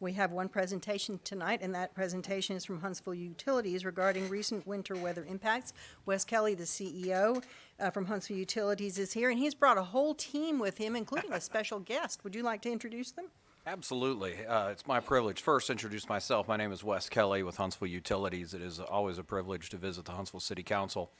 We have one presentation tonight, and that presentation is from Huntsville Utilities regarding recent winter weather impacts. Wes Kelly, the CEO uh, from Huntsville Utilities, is here, and he's brought a whole team with him, including a special guest. Would you like to introduce them? Absolutely. Uh, it's my privilege. First, introduce myself. My name is Wes Kelly with Huntsville Utilities. It is always a privilege to visit the Huntsville City Council.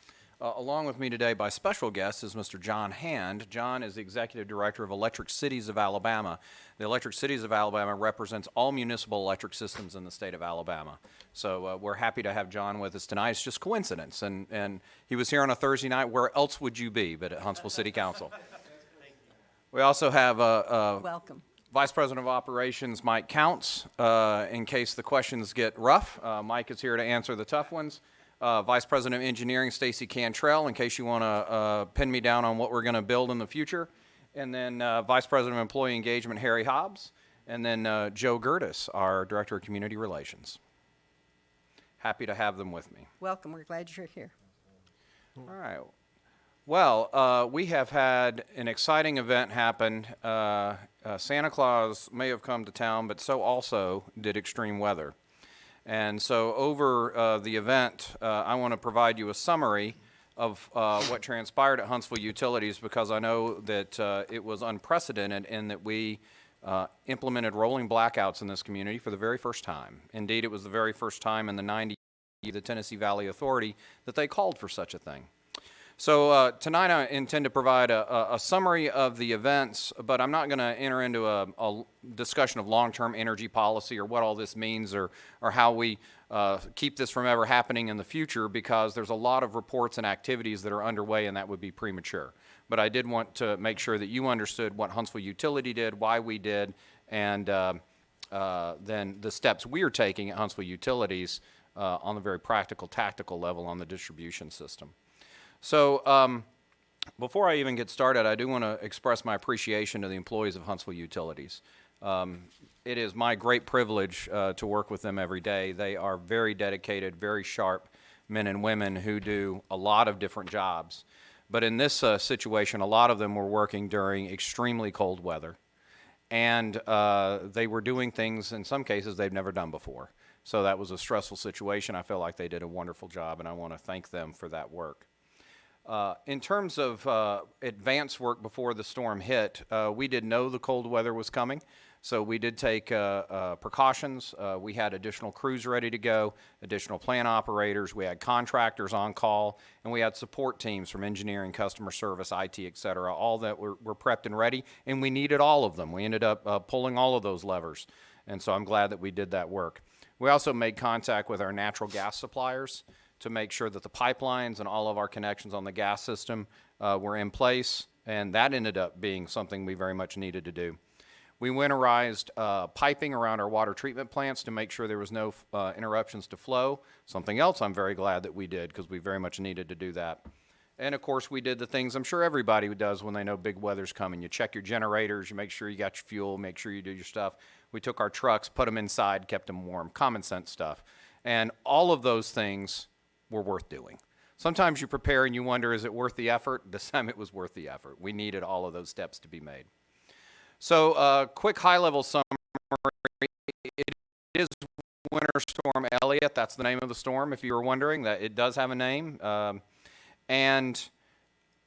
Uh, along with me today by special guest is Mr. John Hand. John is the Executive Director of Electric Cities of Alabama. The Electric Cities of Alabama represents all municipal electric systems in the state of Alabama. So uh, we're happy to have John with us tonight. It's just coincidence. And, and he was here on a Thursday night. Where else would you be but at Huntsville City Council? We also have uh, uh, Welcome. Vice President of Operations Mike Counts, uh, in case the questions get rough. Uh, Mike is here to answer the tough ones. Uh, Vice President of Engineering Stacy Cantrell, in case you want to uh, pin me down on what we're going to build in the future. And then uh, Vice President of Employee Engagement Harry Hobbs. And then uh, Joe Gehrdes, our Director of Community Relations. Happy to have them with me. Welcome. We're glad you're here. All right. Well, uh, we have had an exciting event happen. Uh, uh, Santa Claus may have come to town, but so also did extreme weather. And so over uh, the event, uh, I want to provide you a summary of uh, what transpired at Huntsville Utilities because I know that uh, it was unprecedented in that we uh, implemented rolling blackouts in this community for the very first time. Indeed, it was the very first time in the 90s, the Tennessee Valley Authority, that they called for such a thing. So uh, tonight I intend to provide a, a, summary of the events, but I'm not going to enter into a, a discussion of long-term energy policy or what all this means or, or how we uh, keep this from ever happening in the future because there's a lot of reports and activities that are underway and that would be premature. But I did want to make sure that you understood what Huntsville Utility did, why we did, and uh, uh then the steps we are taking at Huntsville Utilities uh, on the very practical, tactical level on the distribution system. So um, before I even get started, I do want to express my appreciation to the employees of Huntsville Utilities. Um, it is my great privilege uh, to work with them every day. They are very dedicated, very sharp men and women who do a lot of different jobs. But in this uh, situation, a lot of them were working during extremely cold weather. And uh, they were doing things, in some cases, they've never done before. So that was a stressful situation. I feel like they did a wonderful job, and I want to thank them for that work. Uh, in terms of uh, advance work before the storm hit, uh, we did know the cold weather was coming, so we did take uh, uh, precautions. Uh, we had additional crews ready to go, additional plant operators, we had contractors on call, and we had support teams from engineering, customer service, IT, et cetera, all that were, were prepped and ready, and we needed all of them. We ended up pulling all of those levers, and so I'm glad that we did that work. We also made contact with our natural gas suppliers to make sure that the pipelines and all of our connections on the gas system uh, were in place, and that ended up being something we very much needed to do. We winterized uh, piping around our water treatment plants to make sure there was no uh, interruptions to flow, something else I'm very glad that we did because we very much needed to do that. And of course, we did the things I'm sure everybody does when they know big weather's coming. You check your generators, you make sure you got your fuel, make sure you do your stuff. We took our trucks, put them inside, kept them warm, common sense stuff. And all of those things were worth doing. Sometimes you prepare and you wonder, is it worth the effort? This time it was worth the effort. We needed all of those steps to be made. So, uh, quick high level summary. It is Winter Storm Elliott. That's the name of the storm, if you were wondering. That It does have a name. Um, and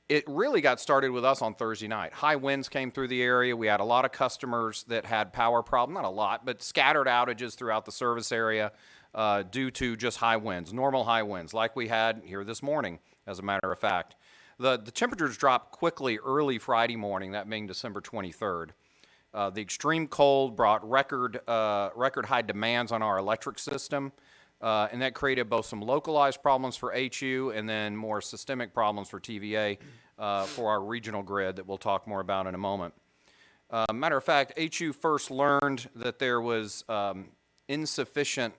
it really got started with us on Thursday night. High winds came through the area. We had a lot of customers that had power problems, not a lot, but scattered outages throughout the service area uh, due to just high winds, normal high winds, like we had here this morning, as a matter of fact. The, the temperatures dropped quickly early Friday morning, that being December 23rd. Uh, the extreme cold brought record, uh, record high demands on our electric system, uh, and that created both some localized problems for HU and then more systemic problems for TVA uh, for our regional grid that we'll talk more about in a moment. Uh, matter of fact, HU first learned that there was um, insufficient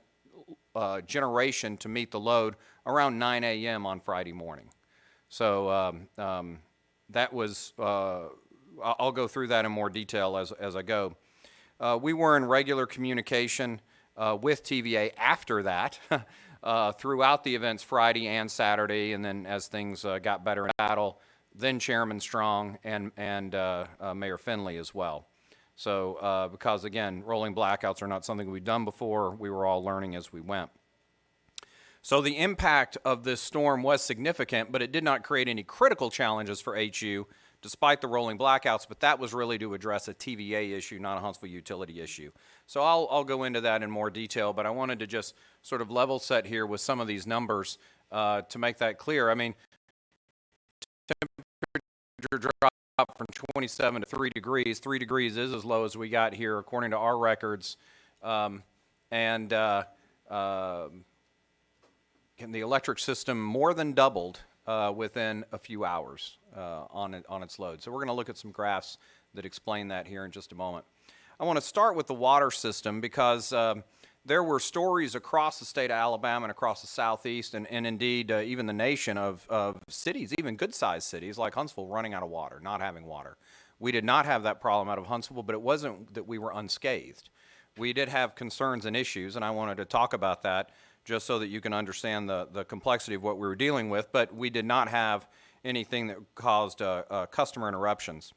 uh, generation to meet the load around 9 a.m. on Friday morning. So um, um, that was, uh, I'll go through that in more detail as, as I go. Uh, we were in regular communication uh, with TVA after that uh, throughout the events Friday and Saturday, and then as things uh, got better in battle, then Chairman Strong and, and Mayor Finley as well. So, uh, because again, rolling blackouts are not something we've done before, we were all learning as we went. So the impact of this storm was significant, but it did not create any critical challenges for HU despite the rolling blackouts, but that was really to address a TVA issue, not a Huntsville utility issue. So I'll, I'll go into that in more detail, but I wanted to just sort of level set here with some of these numbers uh, to make that clear. I mean, temperature dropped from 27 to 3 degrees. 3 degrees is as low as we got here according to our records. Um, and uh, and the electric system more than doubled uh, within a few hours uh, on, it, on its load. So we're going to look at some graphs that explain that here in just a moment. I want to start with the water system because um, there were stories across the state of Alabama and across the southeast and, and indeed uh, even the nation of, of cities, even good-sized cities like Huntsville running out of water, not having water. We did not have that problem out of Huntsville, but it wasn't that we were unscathed. We did have concerns and issues, and I wanted to talk about that just so that you can understand the, the complexity of what we were dealing with, but we did not have anything that caused uh, uh, customer interruptions.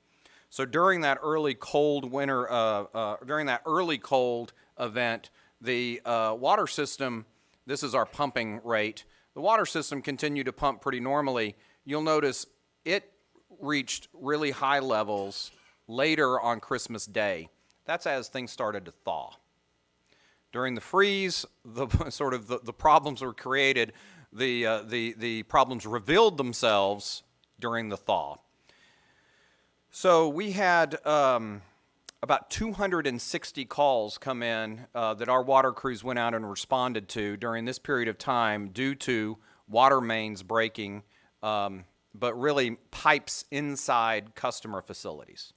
So during that early cold winter, uh, uh during that early cold event, the uh, water system, this is our pumping rate, the water system continued to pump pretty normally. You'll notice it reached really high levels later on Christmas Day. That's as things started to thaw. During the freeze, the sort of the, the problems were created, the, uh, the, the problems revealed themselves during the thaw. So we had um, about 260 calls come in uh, that our water crews went out and responded to during this period of time due to water mains breaking, um, but really pipes inside customer facilities.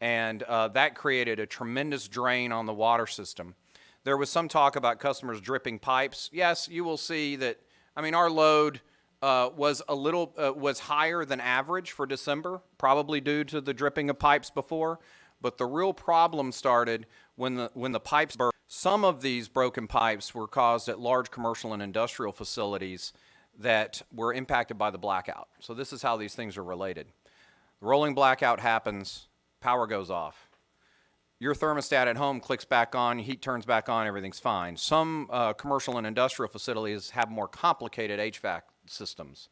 And uh, that created a tremendous drain on the water system. There was some talk about customers dripping pipes. Yes, you will see that, I mean, our load uh, was a little, uh, was higher than average for December, probably due to the dripping of pipes before. But the real problem started when the, when the pipes burst. Some of these broken pipes were caused at large commercial and industrial facilities that were impacted by the blackout. So this is how these things are related. The rolling blackout happens, power goes off your thermostat at home clicks back on, heat turns back on, everything's fine. Some uh, commercial and industrial facilities have more complicated HVAC systems.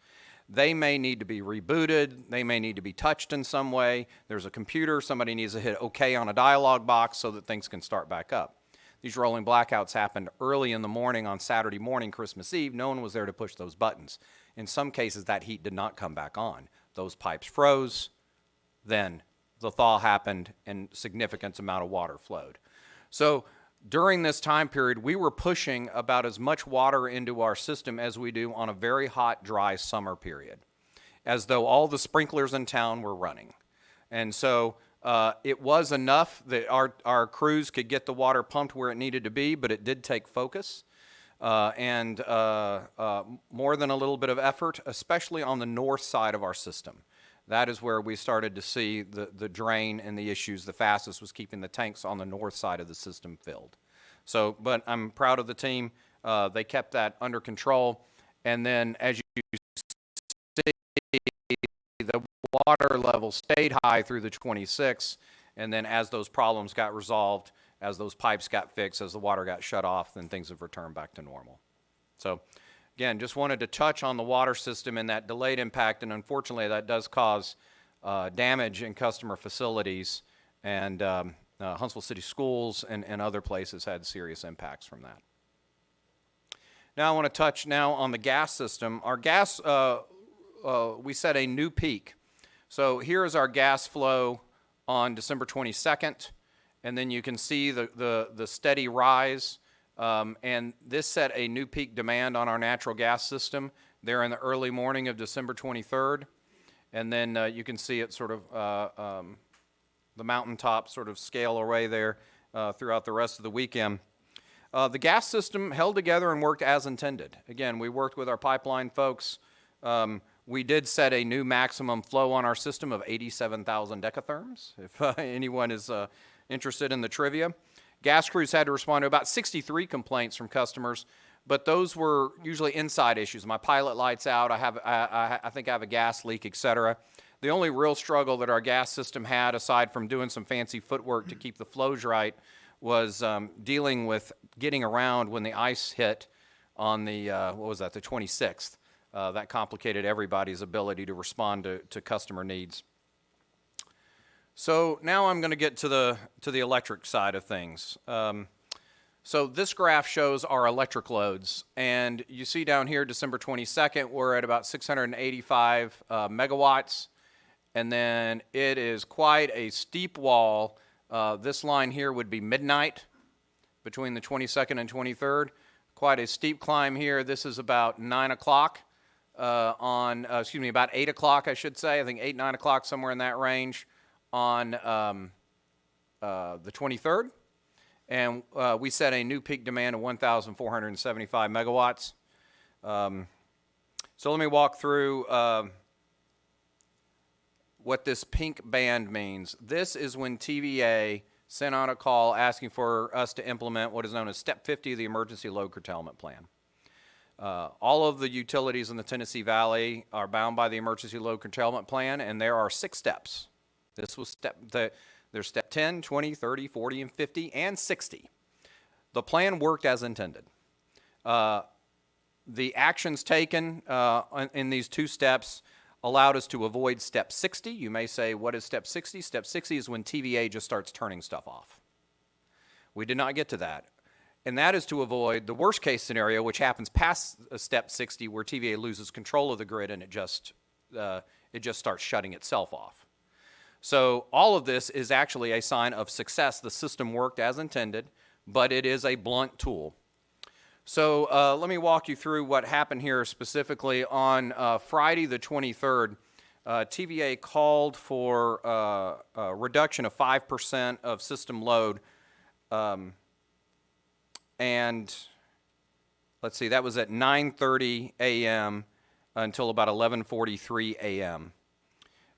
They may need to be rebooted, they may need to be touched in some way. There's a computer, somebody needs to hit OK on a dialog box so that things can start back up. These rolling blackouts happened early in the morning on Saturday morning, Christmas Eve. No one was there to push those buttons. In some cases, that heat did not come back on. Those pipes froze, then the thaw happened and significant amount of water flowed. So during this time period, we were pushing about as much water into our system as we do on a very hot, dry summer period, as though all the sprinklers in town were running. And so uh, it was enough that our, our crews could get the water pumped where it needed to be, but it did take focus. Uh, and uh, uh more than a little bit of effort, especially on the north side of our system that is where we started to see the, the drain and the issues the fastest was keeping the tanks on the north side of the system filled. So, but I'm proud of the team. Uh, they kept that under control. And then as you see, the water level stayed high through the 26th. And then as those problems got resolved, as those pipes got fixed, as the water got shut off, then things have returned back to normal. So Again, just wanted to touch on the water system and that delayed impact, and unfortunately, that does cause uh, damage in customer facilities, and um, uh, Huntsville City Schools and, and other places had serious impacts from that. Now I want to touch now on the gas system. Our gas, uh, uh we set a new peak. So here is our gas flow on December 22nd, and then you can see the, the, the steady rise um, and this set a new peak demand on our natural gas system there in the early morning of December 23rd. And then uh, you can see it sort of, uh, um, the mountaintop sort of scale away there uh, throughout the rest of the weekend. Uh, the gas system held together and worked as intended. Again, we worked with our pipeline folks. Um, we did set a new maximum flow on our system of 87,000 decatherms, if uh, anyone is uh, interested in the trivia. Gas crews had to respond to about 63 complaints from customers, but those were usually inside issues. My pilot light's out, I, have, I, I, think I have a gas leak, et cetera. The only real struggle that our gas system had, aside from doing some fancy footwork to keep the flows right, was um, dealing with getting around when the ice hit on the, uh, what was that, the 26th. Uh, that complicated everybody's ability to respond to, to customer needs. So now I'm going to get to the, to the electric side of things. Um, so this graph shows our electric loads, and you see down here, December 22nd, we're at about 685 uh, megawatts, and then it is quite a steep wall. Uh, this line here would be midnight between the 22nd and 23rd. Quite a steep climb here. This is about 9 o'clock uh, on, uh, excuse me, about 8 o'clock, I should say. I think 8, 9 o'clock, somewhere in that range on um, uh, the 23rd and uh, we set a new peak demand of 1,475 megawatts. Um, so let me walk through uh, what this pink band means. This is when TVA sent out a call asking for us to implement what is known as Step 50 of the Emergency Load Curtailment Plan. Uh, all of the utilities in the Tennessee Valley are bound by the Emergency Load Curtailment Plan, and there are six steps. This was step the there's step 10, 20, 30, 40, and 50, and 60. The plan worked as intended. Uh, the actions taken uh, in- these two steps allowed us to avoid step 60. You may say, what is step 60? Step 60 is when TVA just starts turning stuff off. We did not get to that. And that is to avoid the worst case scenario, which happens past uh, step 60, where TVA loses control of the grid and it just, uh, it just starts shutting itself off. So all of this is actually a sign of success. The system worked as intended, but it is a blunt tool. So uh, let me walk you through what happened here specifically on uh, Friday the 23rd. Uh, TVA called for uh, a reduction of 5% of system load. Um, and let's see, that was at 9.30 a.m. until about 11.43 a.m.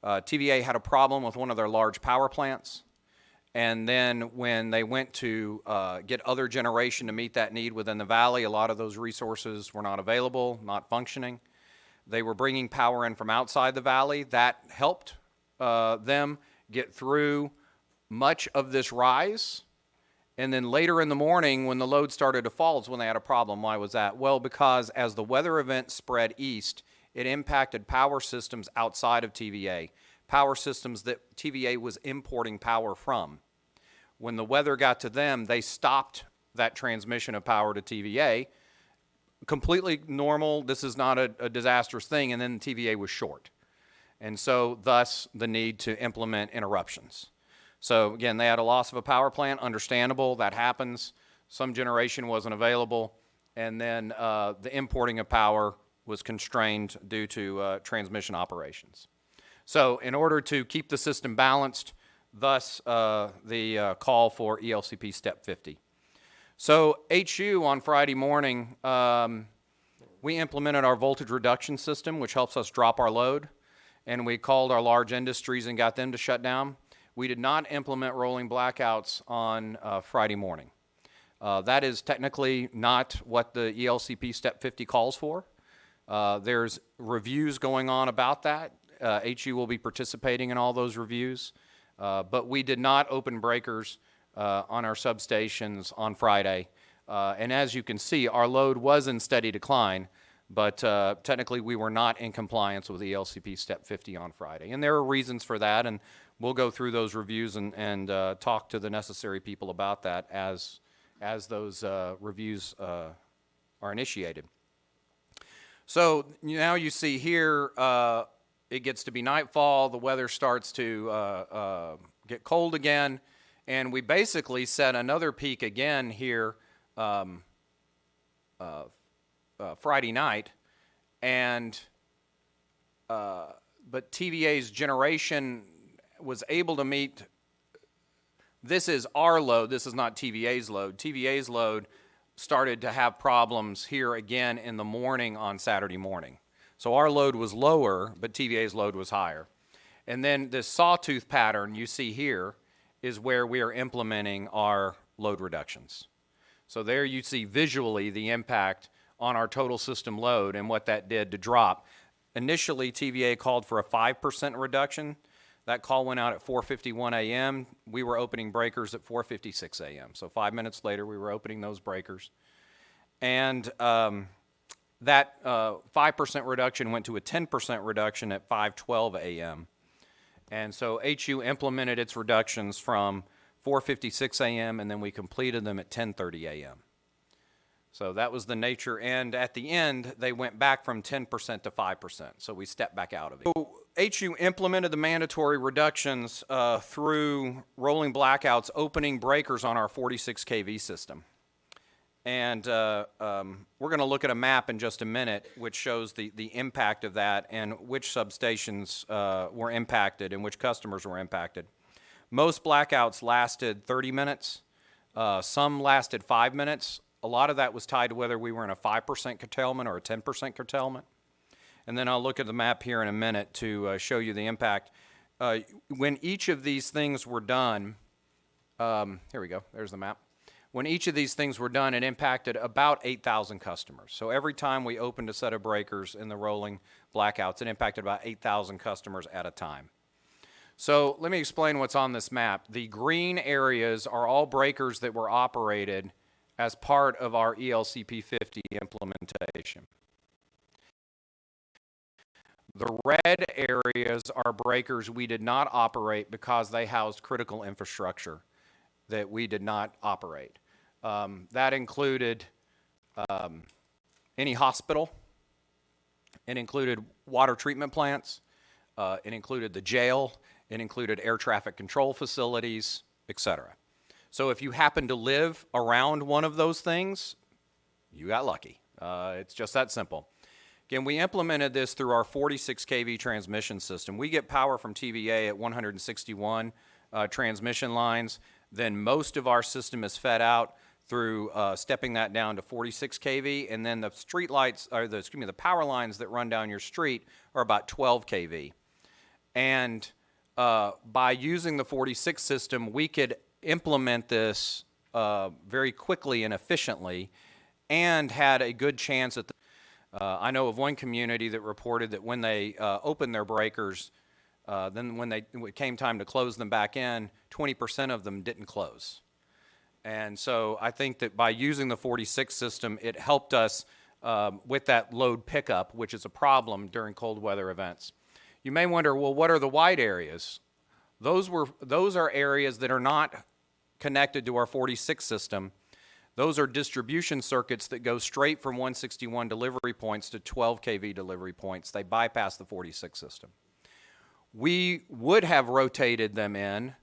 Uh, TVA had a problem with one of their large power plants. And then when they went to uh, get other generation to meet that need within the valley, a lot of those resources were not available, not functioning. They were bringing power in from outside the valley. That helped uh, them get through much of this rise. And then later in the morning, when the load started to fall, is when they had a problem. Why was that? Well, because as the weather event spread east, it impacted power systems outside of TVA, power systems that TVA was importing power from. When the weather got to them, they stopped that transmission of power to TVA. Completely normal, this is not a, a disastrous thing, and then TVA was short. And so, thus, the need to implement interruptions. So, again, they had a loss of a power plant, understandable, that happens. Some generation wasn't available, and then uh, the importing of power was constrained due to uh, transmission operations. So in order to keep the system balanced, thus uh, the uh, call for ELCP Step 50. So HU on Friday morning, um, we implemented our voltage reduction system, which helps us drop our load, and we called our large industries and got them to shut down. We did not implement rolling blackouts on uh, Friday morning. Uh, that is technically not what the ELCP Step 50 calls for. Uh, there's reviews going on about that. Uh, HU will be participating in all those reviews. Uh, but we did not open breakers uh, on our substations on Friday. Uh, and as you can see, our load was in steady decline, but uh, technically we were not in compliance with ELCP Step 50 on Friday. And there are reasons for that, and we'll go through those reviews and, and talk to the necessary people about that as, as those reviews are initiated. So now you see here, uh, it gets to be nightfall, the weather starts to uh, uh, get cold again, and we basically set another peak again here um, uh, uh, Friday night, and uh, but TVA's generation was able to meet. This is our load. This is not TVA's load. TVA's load started to have problems here again in the morning on Saturday morning. So our load was lower, but TVA's load was higher. And then this sawtooth pattern you see here is where we are implementing our load reductions. So there you see visually the impact on our total system load and what that did to drop. initially TVA called for a 5% reduction. That call went out at 4:51 a.m. We were opening breakers at 4:56 a.m. So five minutes later, we were opening those breakers. And um, that uh, 5% reduction went to a 10% reduction at 5:12 a.m. And so HU implemented its reductions from 4:56 a.m. and then we completed them at 10:30 a.m. So that was the nature. And at the end, they went back from 10% to 5%. So we stepped back out of it. So HU implemented the mandatory reductions uh, through rolling blackouts, opening breakers on our 46 kV system. And uh, um, we're going to look at a map in just a minute, which shows the, the impact of that and which substations uh, were impacted and which customers were impacted. Most blackouts lasted 30 minutes. Uh, some lasted five minutes. A lot of that was tied to whether we were in a 5% curtailment or a 10% curtailment. And then I'll look at the map here in a minute to uh, show you the impact. Uh, when each of these things were done, um, here we go, there's the map. When each of these things were done, it impacted about 8,000 customers. So every time we opened a set of breakers in the rolling blackouts, it impacted about 8,000 customers at a time. So let me explain what's on this map. The green areas are all breakers that were operated as part of our ELCP 50 implementation. The red areas are breakers we did not operate because they housed critical infrastructure that we did not operate. Um, that included um, any hospital, it included water treatment plants, uh, it included the jail, it included air traffic control facilities, etc. So if you happen to live around one of those things, you got lucky. Uh, it's just that simple. Again, we implemented this through our 46 kV transmission system. We get power from TVA at 161 uh, transmission lines. Then most of our system is fed out through uh, stepping that down to 46 kV, and then the street lights, or the excuse me, the power lines that run down your street are about 12 kV. And uh, by using the 46 system, we could implement this uh, very quickly and efficiently and had a good chance at the, uh, I know of one community that reported that when they uh, opened their breakers, uh, then when they when it came time to close them back in, 20% of them didn't close. And so I think that by using the 46 system, it helped us um, with that load pickup, which is a problem during cold weather events. You may wonder, well, what are the white areas? Those were those are areas that are not connected to our 46 system. Those are distribution circuits that go straight from 161 delivery points to 12 kV delivery points. They bypass the 46 system. We would have rotated them in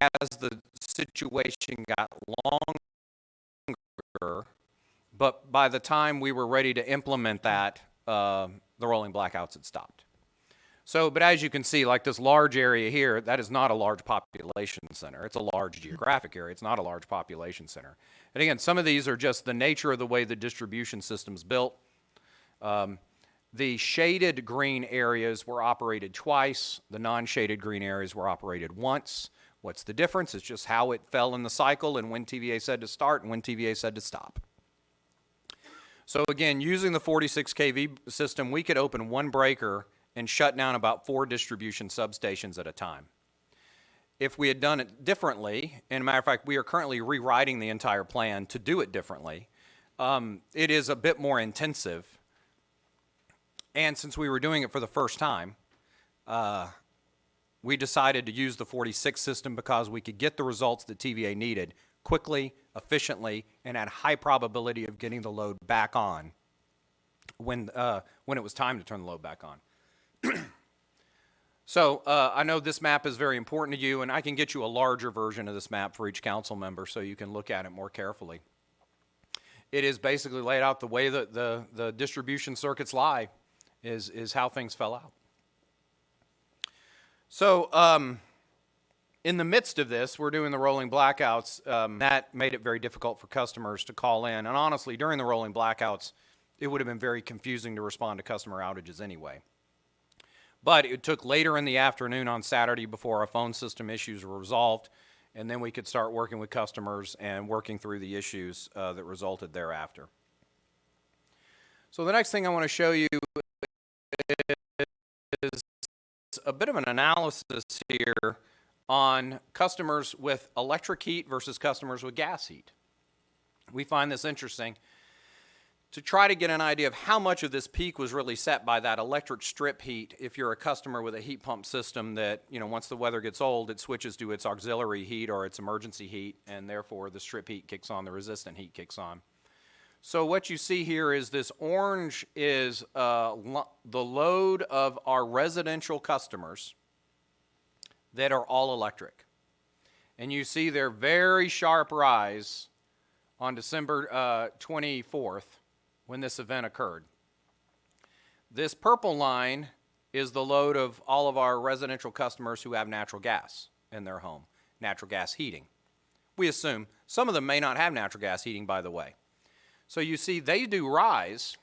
as the situation got longer, but by the time we were ready to implement that, uh, the rolling blackouts had stopped. So, but as you can see, like this large area here, that is not a large population center. It's a large geographic area. It's not a large population center. And again, some of these are just the nature of the way the distribution system's built. Um, the shaded green areas were operated twice. The non-shaded green areas were operated once. What's the difference? It's just how it fell in the cycle and when TVA said to start and when TVA said to stop. So again, using the 46 kV system, we could open one breaker and shut down about four distribution substations at a time. If we had done it differently, and a matter of fact, we are currently rewriting the entire plan to do it differently, um, it is a bit more intensive. And since we were doing it for the first time, uh, we decided to use the 46 system because we could get the results that TVA needed quickly, efficiently, and at high probability of getting the load back on when, uh, when it was time to turn the load back on. So uh, I know this map is very important to you, and I can get you a larger version of this map for each council member so you can look at it more carefully. It is basically laid out the way that the, the distribution circuits lie is, is how things fell out. So um, in the midst of this, we're doing the rolling blackouts. Um, that made it very difficult for customers to call in. And honestly, during the rolling blackouts, it would have been very confusing to respond to customer outages anyway. But it took later in the afternoon on Saturday before our phone system issues were resolved, and then we could start working with customers and working through the issues uh, that resulted thereafter. So the next thing I want to show you is a bit of an analysis here on customers with electric heat versus customers with gas heat. We find this interesting to try to get an idea of how much of this peak was really set by that electric strip heat if you're a customer with a heat pump system that, you know, once the weather gets old, it switches to its auxiliary heat or its emergency heat, and therefore the strip heat kicks on, the resistant heat kicks on. So what you see here is this orange is uh, lo- the load of our residential customers that are all electric. And you see their very sharp rise on December uh, 24th when this event occurred. This purple line is the load of all of our residential customers who have natural gas in their home, natural gas heating. We assume some of them may not have natural gas heating, by the way. So you see, they do rise,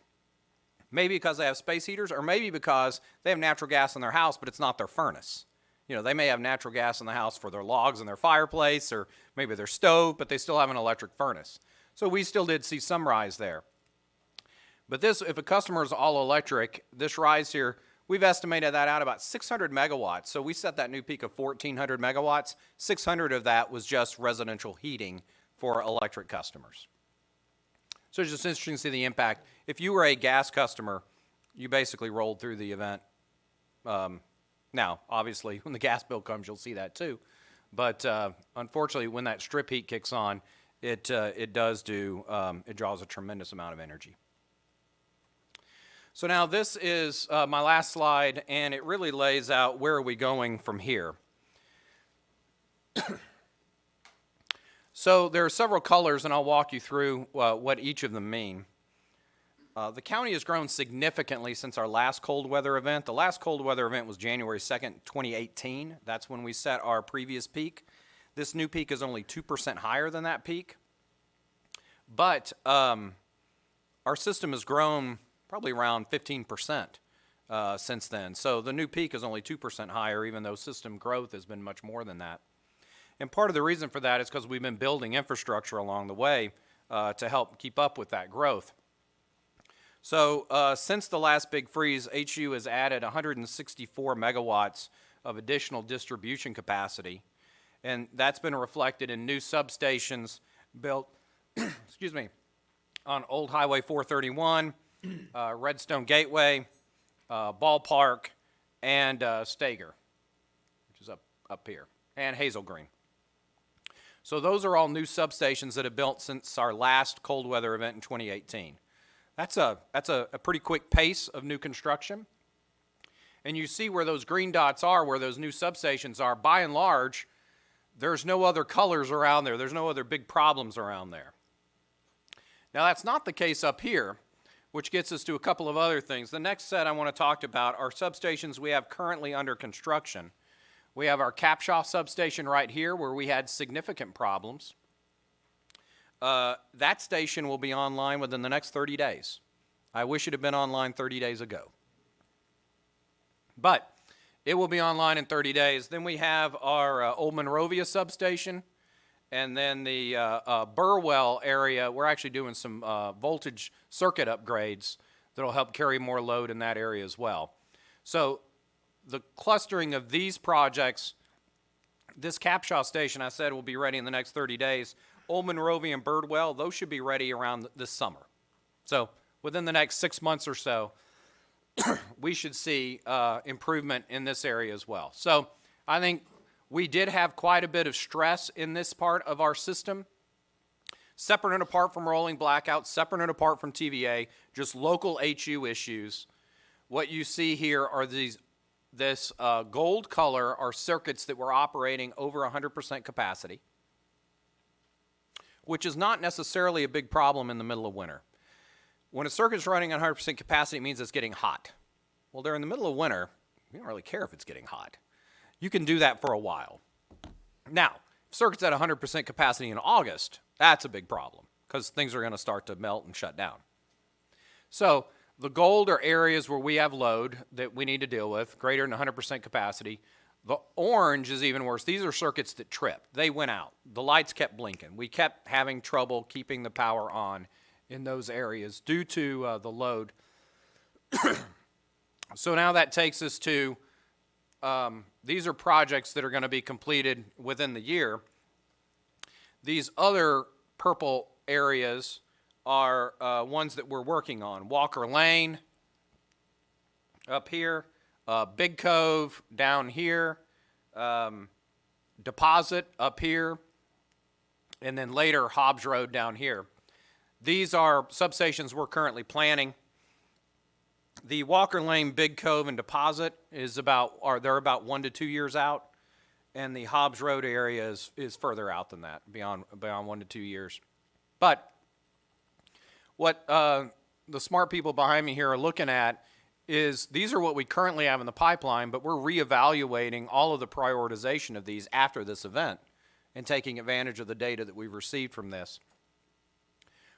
maybe because they have space heaters, or maybe because they have natural gas in their house, but it's not their furnace. You know, they may have natural gas in the house for their logs in their fireplace, or maybe their stove, but they still have an electric furnace. So we still did see some rise there. But this, if a customer is all electric, this rise here, we've estimated that out about 600 megawatts. So we set that new peak of 1,400 megawatts. 600 of that was just residential heating for electric customers. So it's just interesting to see the impact. If you were a gas customer, you basically rolled through the event. Um, now, obviously, when the gas bill comes, you'll see that too. But uh, unfortunately, when that strip heat kicks on, it, uh, it does do, um, it draws a tremendous amount of energy. So now this is uh, my last slide, and it really lays out where are we going from here. so there are several colors, and I'll walk you through uh, what each of them mean. Uh, the county has grown significantly since our last cold weather event. The last cold weather event was January 2nd, 2018. That's when we set our previous peak. This new peak is only 2% higher than that peak. But um, our system has grown probably around 15% uh, since then. So the new peak is only 2% higher, even though system growth has been much more than that. And part of the reason for that is because we've been building infrastructure along the way uh, to help keep up with that growth. So uh, since the last big freeze, HU has added 164 megawatts of additional distribution capacity, and that's been reflected in new substations built, excuse me, on Old Highway 431, uh, Redstone Gateway, uh, Ballpark, and uh, Stager, which is up, up here, and Hazel Green. So those are all new substations that have built since our last cold weather event in 2018. That's a, that's a, a pretty quick pace of new construction. And you see where those green dots are, where those new substations are. By and large, there's no other colors around there. There's no other big problems around there. Now, that's not the case up here which gets us to a couple of other things. The next set I want to talk about are substations we have currently under construction. We have our Capshaw substation right here where we had significant problems. Uh, that station will be online within the next 30 days. I wish it had been online 30 days ago. But it will be online in 30 days. Then we have our uh, Old Monrovia substation and then the uh, uh, Burwell area, we're actually doing some uh, voltage circuit upgrades that'll help carry more load in that area as well. So the clustering of these projects, this Capshaw station I said will be ready in the next 30 days. Old Monrovia and Burwell, those should be ready around this summer. So within the next six months or so, we should see uh, improvement in this area as well. So I think we did have quite a bit of stress in this part of our system. Separate and apart from rolling blackouts, separate and apart from TVA, just local HU issues. What you see here are these, this uh, gold color are circuits that were operating over 100% capacity, which is not necessarily a big problem in the middle of winter. When a circuit's running on 100% capacity, it means it's getting hot. Well, during the middle of winter, we don't really care if it's getting hot you can do that for a while. Now, if circuit's at 100% capacity in August, that's a big problem because things are going to start to melt and shut down. So the gold are areas where we have load that we need to deal with, greater than 100% capacity. The orange is even worse. These are circuits that trip. They went out. The lights kept blinking. We kept having trouble keeping the power on in those areas due to uh, the load So now that takes us to, um, these are projects that are gonna be completed within the year. These other purple areas are, uh, ones that we're working on. Walker Lane up here, uh, Big Cove down here, um, Deposit up here, and then later Hobbs Road down here. These are substations we're currently planning. The Walker Lane, Big Cove, and Deposit is about, are, they're about one to two years out. And the Hobbs Road area is, is further out than that, beyond, beyond one to two years. But what, uh, the smart people behind me here are looking at is, these are what we currently have in the pipeline, but we're reevaluating all of the prioritization of these after this event and taking advantage of the data that we've received from this.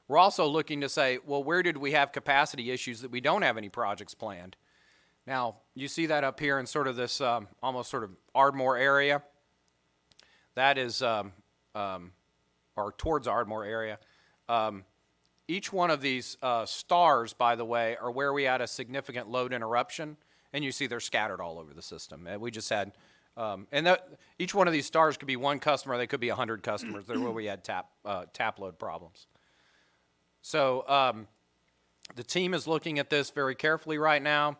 We're also looking to say, well, where did we have capacity issues that we don't have any projects planned? Now, you see that up here in sort of this, um, almost sort of Ardmore area. That is, um, um, or towards Ardmore area. Um, each one of these, uh, stars, by the way, are where we had a significant load interruption. And you see they're scattered all over the system. And we just had, um, and that, each one of these stars could be one customer, they could be a hundred customers. They're where we had tap, uh, tap load problems. So um, the team is looking at this very carefully right now.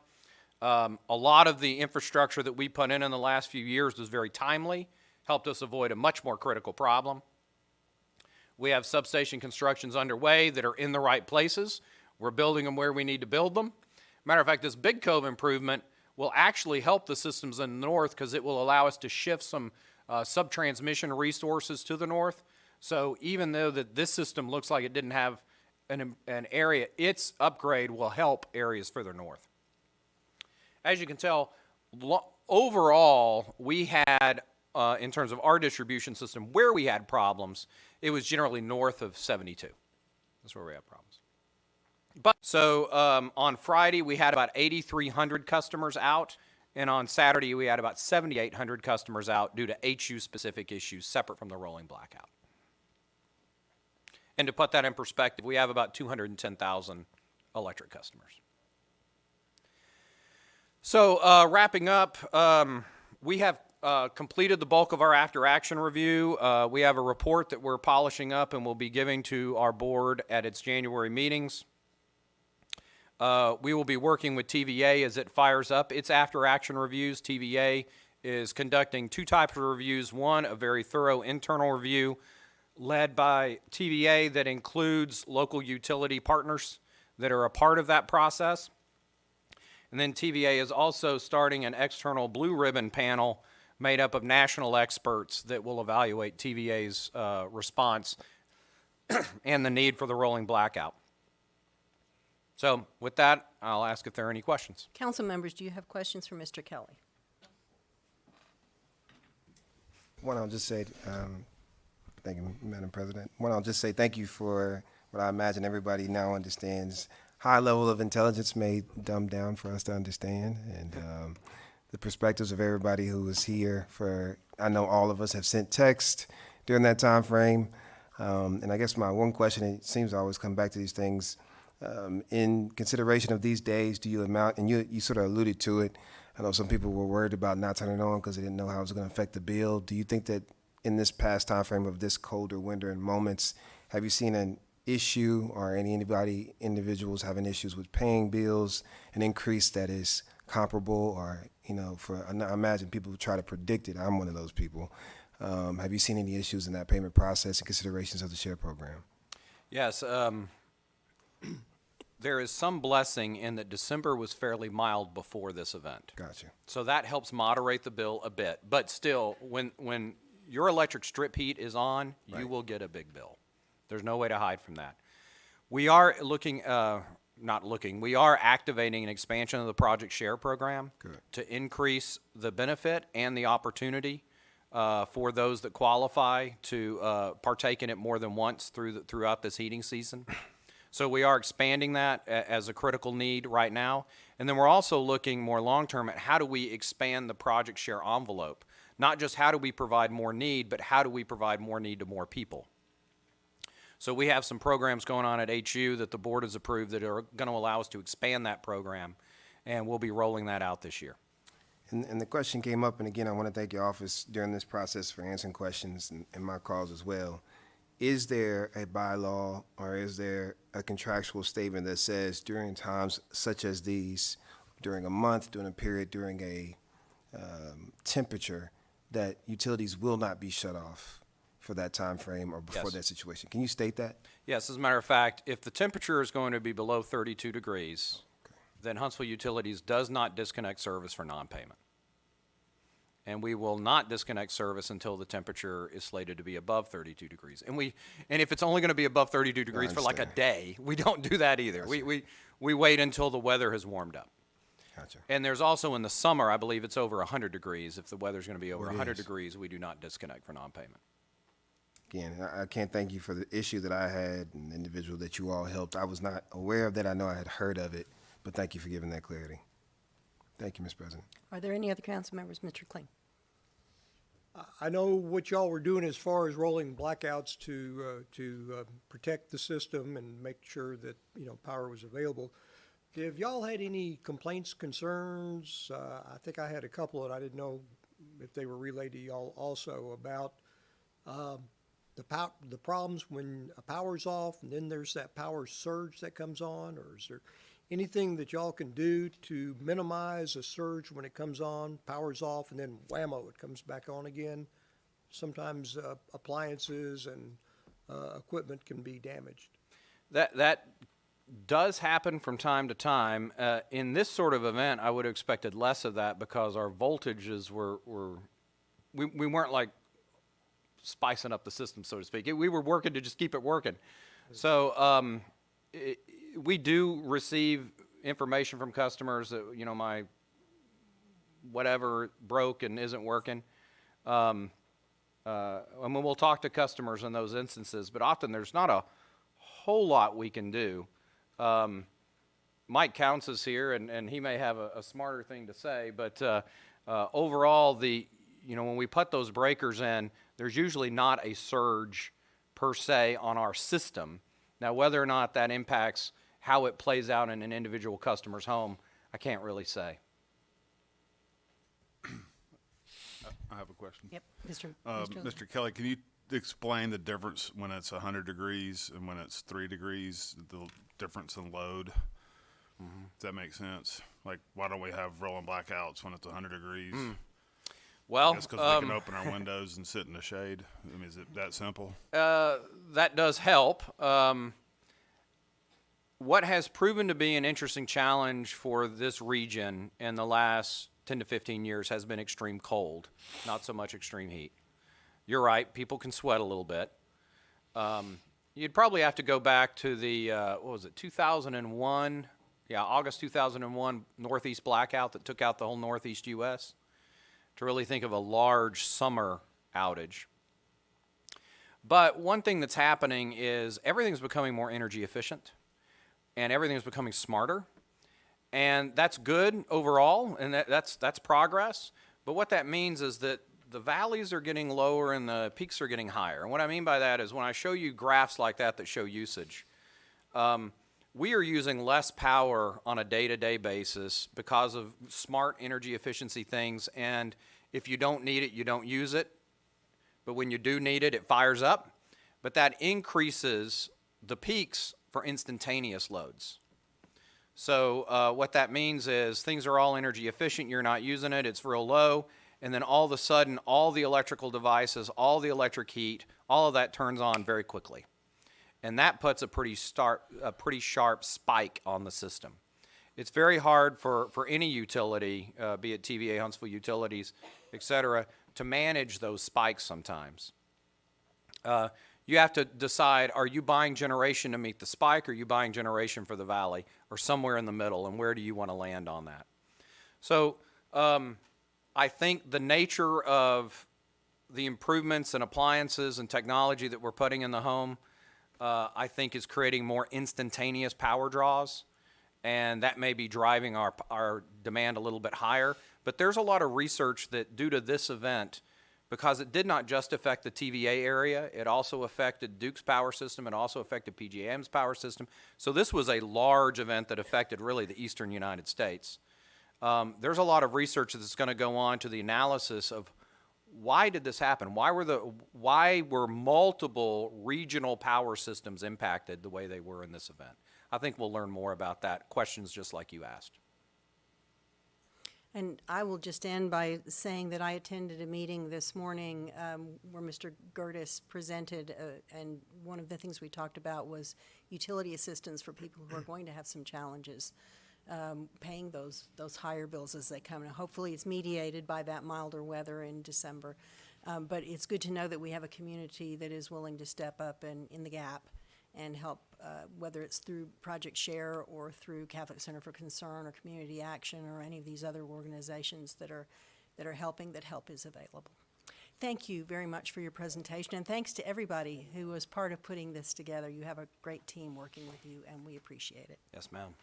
Um, a lot of the infrastructure that we put in in the last few years was very timely, helped us avoid a much more critical problem. We have substation constructions underway that are in the right places. We're building them where we need to build them. Matter of fact, this Big Cove improvement will actually help the systems in the north because it will allow us to shift some uh, sub-transmission resources to the north. So even though that this system looks like it didn't have an, an area, its upgrade will help areas further north. As you can tell, overall, we had, uh, in terms of our distribution system, where we had problems, it was generally north of 72. That's where we had problems. But so um, on Friday we had about 8,300 customers out, and on Saturday we had about 7,800 customers out due to HU specific issues separate from the rolling blackout. And to put that in perspective, we have about 210,000 electric customers. So uh, wrapping up, um, we have uh, completed the bulk of our after action review. Uh, we have a report that we're polishing up and we'll be giving to our board at its January meetings. Uh, we will be working with TVA as it fires up its after action reviews. TVA is conducting two types of reviews. One, a very thorough internal review led by TVA that includes local utility partners that are a part of that process. And then TVA is also starting an external blue ribbon panel made up of national experts that will evaluate TVA's uh, response and the need for the rolling blackout. So with that, I'll ask if there are any questions. Council members, do you have questions for Mr. Kelly? One, I'll just say, um, thank you, Madam President. One, I'll just say thank you for what I imagine everybody now understands. High level of intelligence made dumbed down for us to understand, and um, the perspectives of everybody who was here. For I know all of us have sent text during that time frame, um, and I guess my one question it seems to always come back to these things. Um, in consideration of these days, do you amount, and you, you sort of alluded to it, I know some people were worried about not turning on because they didn't know how it was going to affect the bill. Do you think that in this past time frame of this colder winter and moments, have you seen an issue or any anybody individuals having issues with paying bills, an increase that is comparable or you know for I imagine people who try to predict it. I'm one of those people. Um, have you seen any issues in that payment process and considerations of the share program? Yes, um, there is some blessing in that December was fairly mild before this event. Gotcha. So that helps moderate the bill a bit. But still, when, when your electric strip heat is on, you will get a big bill. There's no way to hide from that. We are looking, uh, not looking, we are activating an expansion of the Project Share program Good. to increase the benefit and the opportunity uh, for those that qualify to uh, partake in it more than once through the, throughout this heating season. So we are expanding that as a critical need right now. And then we're also looking more long-term at how do we expand the project share envelope? Not just how do we provide more need, but how do we provide more need to more people? So we have some programs going on at HU that the board has approved that are going to allow us to expand that program and we'll be rolling that out this year. And, and the question came up, and again, I want to thank your office during this process for answering questions and, and my calls as well. Is there a bylaw or is there a contractual statement that says during times such as these, during a month, during a period, during a um, temperature, that utilities will not be shut off for that time frame or before Yes. that situation? Can you state that? Yes, as a matter of fact, if the temperature is going to be below 32 degrees, then Huntsville Utilities does not disconnect service for non-payment. And we will not disconnect service until the temperature is slated to be above 32 degrees. And we, and if it's only going to be above 32 degrees for like a understand. day, we don't do that either. We, we, we wait until the weather has warmed up. Gotcha. And there's also in the summer, I believe it's over 100 degrees. If the weather's going to be over It 100 is. degrees, we do not disconnect for non-payment. Again, I, I can't thank you for the issue that I had and the individual that you all helped. I was not aware of that. I know I had heard of it, but thank you for giving that clarity. Thank you, Mr. President. Are there any other council members? Mr. Kling? I know what y'all were doing as far as rolling blackouts to, uh, to, uh, protect the system and make sure that, you know, power was available. Have y'all had any complaints, concerns? Uh, I think I had a couple and I didn't know if they were relayed to y'all also about, um, the pow, the problems when a power's off and then there's that power surge that comes on, or is there anything that y'all can do to minimize a surge when it comes on, power's off, and then whammo, it comes back on again? Sometimes uh, appliances and uh, equipment can be damaged. That that does happen from time to time. Uh, in this sort of event, I would have expected less of that because our voltages were were we, we weren't like spicing up the system, so to speak. We were working to just keep it working. So um, i we do receive information from customers that you know my whatever broke and isn't working. Um, uh, mean, we'll talk to customers in those instances, but often there's not a whole lot we can do. Um, Mike Counts is here, and, and he may have a, a smarter thing to say, but uh, uh, overall, the you know when we put those breakers in, there's usually not a surge per se on our system. Now, whether or not that impacts how it plays out in an individual customer's home, I can't really say. I have a question. Yep, Mr. Uh, Mr. Mr. Kelly, can you explain the difference when it's hundred degrees and when it's three degrees, the difference in load? Does that make sense? Like, why don't we have rolling blackouts when it's hundred degrees? Well, Just because we um, can open our windows and sit in the shade? I mean, is it that simple? Uh, that does help. Um, what has proven to be an interesting challenge for this region in the last 10 to 15 years has been extreme cold, not so much extreme heat. You're right, people can sweat a little bit. Um, you'd probably have to go back to the, uh, what was it, 2001? Yeah, August 2001 Northeast blackout that took out the whole Northeast U.S. to really think of a large summer outage. But one thing that's happening is everything's becoming more energy efficient and everything's becoming smarter. And that's good overall, and that, that's, that's progress. But what that means is that the valleys are getting lower and the peaks are getting higher. And what I mean by that is when I show you graphs like that that show usage, um, we are using less power on a day-to-day basis because of smart energy efficiency things. And if you don't need it, you don't use it but when you do need it, it fires up. But that increases the peaks for instantaneous loads. So uh, what that means is things are all energy efficient, you're not using it, it's real low, and then all of a sudden, all the electrical devices, all the electric heat, all of that turns on very quickly. And that puts a pretty, start, a pretty sharp spike on the system. It's very hard for, for any utility, uh, be it TVA, Huntsville Utilities, et cetera, to manage those spikes sometimes. Uh, you have to decide, are you buying generation to meet the spike, or are you buying generation for the valley, or somewhere in the middle, and where do you want to land on that? So um, I think the nature of the improvements and appliances and technology that we're putting in the home, uh, I think is creating more instantaneous power draws, and that may be driving our, our demand a little bit higher. But there's a lot of research that due to this event, because it did not just affect the TVA area, it also affected Duke's power system, it also affected PJM's power system. So this was a large event that affected really the eastern United States. Um, there's a lot of research that's going to go on to the analysis of why did this happen? Why were the why were multiple regional power systems impacted the way they were in this event? I think we'll learn more about that. Questions just like you asked. And I will just end by saying that I attended a meeting this morning um, where Mr. Gehrdes presented, uh, and one of the things we talked about was utility assistance for people who are going to have some challenges um, paying those, those higher bills as they come. And hopefully it's mediated by that milder weather in December. Um, But it's good to know that we have a community that is willing to step up and, in the gap and help, uh, whether it's through Project Share or through Catholic Center for Concern or Community Action or any of these other organizations that are, that are helping, that help is available. Thank you very much for your presentation, and thanks to everybody who was part of putting this together. You have a great team working with you, and we appreciate it. Yes, ma'am.